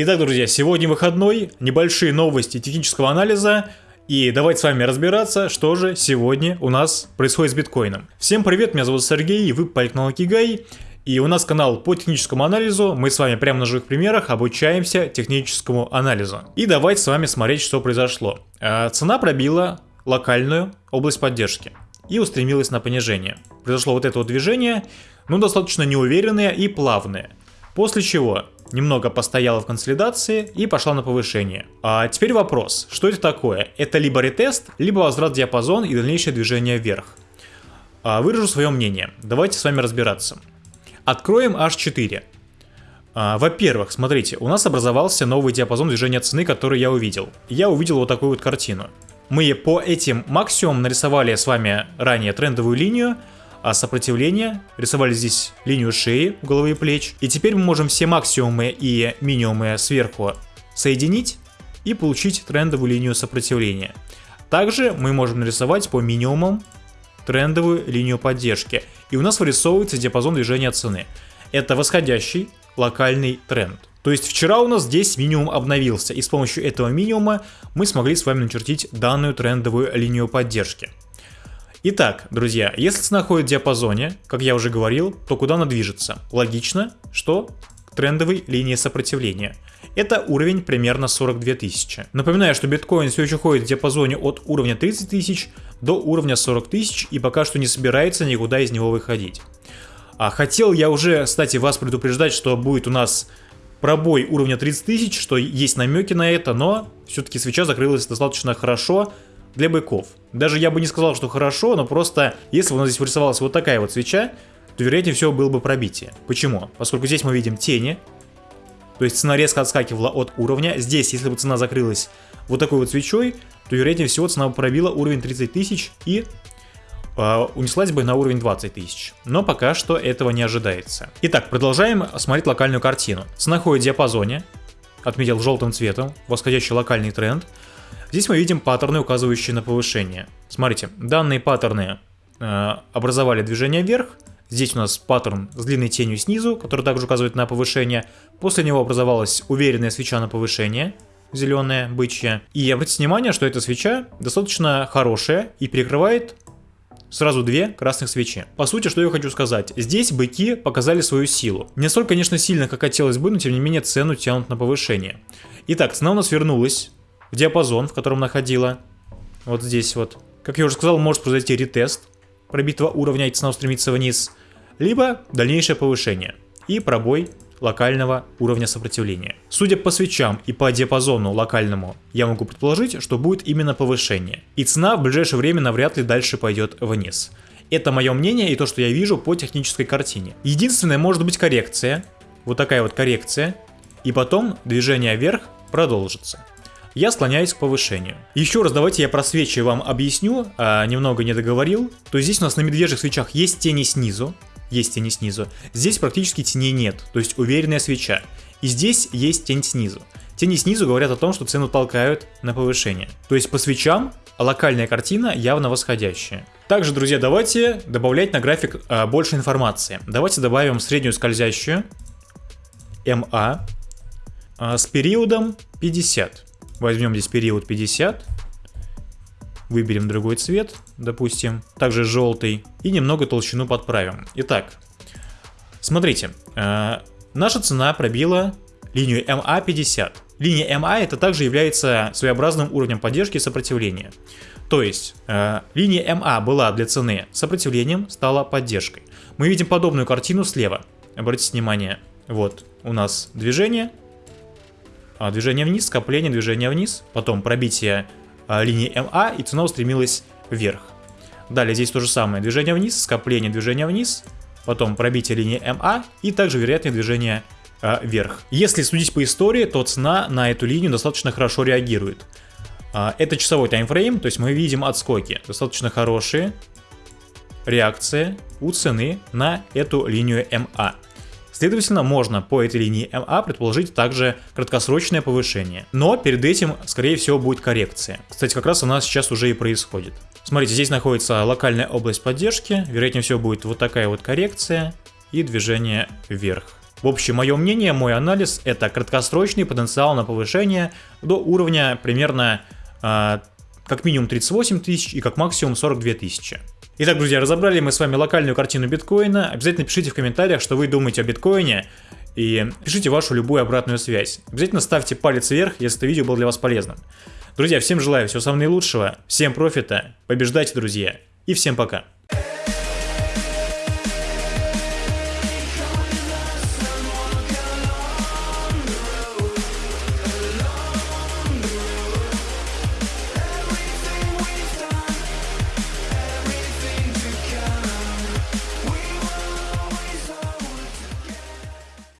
Итак, друзья, сегодня выходной, небольшие новости технического анализа. И давайте с вами разбираться, что же сегодня у нас происходит с биткоином. Всем привет, меня зовут Сергей, и вы по Кигай. И у нас канал по техническому анализу, мы с вами прямо на живых примерах обучаемся техническому анализу. И давайте с вами смотреть, что произошло. А, цена пробила локальную область поддержки и устремилась на понижение. Произошло вот это вот движение, ну достаточно неуверенное и плавное. После чего немного постояла в консолидации и пошла на повышение. А теперь вопрос, что это такое? Это либо ретест, либо возврат диапазон и дальнейшее движение вверх. А, выражу свое мнение, давайте с вами разбираться. Откроем H4. А, Во-первых, смотрите, у нас образовался новый диапазон движения цены, который я увидел. Я увидел вот такую вот картину. Мы по этим максимумам нарисовали с вами ранее трендовую линию, а сопротивление, рисовали здесь линию шеи, головы и плеч. И теперь мы можем все максимумы и минимумы сверху соединить и получить трендовую линию сопротивления. Также мы можем нарисовать по минимумам трендовую линию поддержки. И у нас вырисовывается диапазон движения цены. Это восходящий локальный тренд. То есть вчера у нас здесь минимум обновился, и с помощью этого минимума мы смогли с вами начертить данную трендовую линию поддержки. Итак, друзья, если цена ходит в диапазоне, как я уже говорил, то куда она движется? Логично, что к трендовой линии сопротивления. Это уровень примерно 42 тысячи. Напоминаю, что биткоин все еще ходит в диапазоне от уровня 30 тысяч до уровня 40 тысяч и пока что не собирается никуда из него выходить. А хотел я уже, кстати, вас предупреждать, что будет у нас пробой уровня 30 тысяч, что есть намеки на это, но все-таки свеча закрылась достаточно хорошо для быков. Даже я бы не сказал, что хорошо, но просто если бы у нас здесь вырисовалась вот такая вот свеча, то вероятнее всего было бы пробитие. Почему? Поскольку здесь мы видим тени, то есть цена резко отскакивала от уровня. Здесь, если бы цена закрылась вот такой вот свечой, то вероятнее всего цена бы пробила уровень 30 тысяч и э, унеслась бы на уровень 20 тысяч. Но пока что этого не ожидается. Итак, продолжаем смотреть локальную картину. Цена ходит в диапазоне, отметил желтым цветом, восходящий локальный тренд. Здесь мы видим паттерны, указывающие на повышение. Смотрите, данные паттерны э, образовали движение вверх, Здесь у нас паттерн с длинной тенью снизу, который также указывает на повышение. После него образовалась уверенная свеча на повышение, зеленая, бычья. И обратите внимание, что эта свеча достаточно хорошая и перекрывает сразу две красных свечи. По сути, что я хочу сказать. Здесь быки показали свою силу. Не столько, конечно, сильно, как хотелось бы, но тем не менее цену тянут на повышение. Итак, цена у нас вернулась в диапазон, в котором находила. Вот здесь вот. Как я уже сказал, может произойти ретест пробитого уровня и цена устремится вниз, либо дальнейшее повышение и пробой локального уровня сопротивления. Судя по свечам и по диапазону локальному, я могу предположить, что будет именно повышение, и цена в ближайшее время навряд ли дальше пойдет вниз. Это мое мнение и то, что я вижу по технической картине. Единственное, может быть коррекция, вот такая вот коррекция, и потом движение вверх продолжится я склоняюсь к повышению. Еще раз давайте я про свечи вам объясню, а, немного не договорил. То есть здесь у нас на медвежьих свечах есть тени снизу, есть тени снизу. Здесь практически теней нет, то есть уверенная свеча. И здесь есть тень снизу. Тени снизу говорят о том, что цену толкают на повышение. То есть по свечам локальная картина явно восходящая. Также, друзья, давайте добавлять на график а, больше информации. Давайте добавим среднюю скользящую МА а, с периодом 50. Возьмем здесь период 50. Выберем другой цвет, допустим, также желтый. И немного толщину подправим. Итак, смотрите, э, наша цена пробила линию MA50. Линия MA это также является своеобразным уровнем поддержки и сопротивления. То есть, э, линия MA была для цены сопротивлением, стала поддержкой. Мы видим подобную картину слева. Обратите внимание, вот у нас движение, движение вниз, скопление, движение вниз, потом пробитие а, линии МА и цена устремилась вверх. Далее здесь то же самое, движение вниз, скопление, движение вниз, потом пробитие линии МА и также вероятное движение а, вверх. Если судить по истории, то цена на эту линию достаточно хорошо реагирует. Это часовой таймфрейм, то есть мы видим отскоки, достаточно хорошие реакции у цены на эту линию МА. Следовательно, можно по этой линии МА предположить также краткосрочное повышение. Но перед этим, скорее всего, будет коррекция. Кстати, как раз у нас сейчас уже и происходит. Смотрите, здесь находится локальная область поддержки. Вероятнее всего будет вот такая вот коррекция и движение вверх. В общем, мое мнение, мой анализ это краткосрочный потенциал на повышение до уровня примерно э, как минимум 38 тысяч и как максимум 42 тысячи. Итак, друзья, разобрали мы с вами локальную картину биткоина. Обязательно пишите в комментариях, что вы думаете о биткоине. И пишите вашу любую обратную связь. Обязательно ставьте палец вверх, если это видео было для вас полезным. Друзья, всем желаю всего самого наилучшего, всем профита, побеждайте, друзья, и всем пока.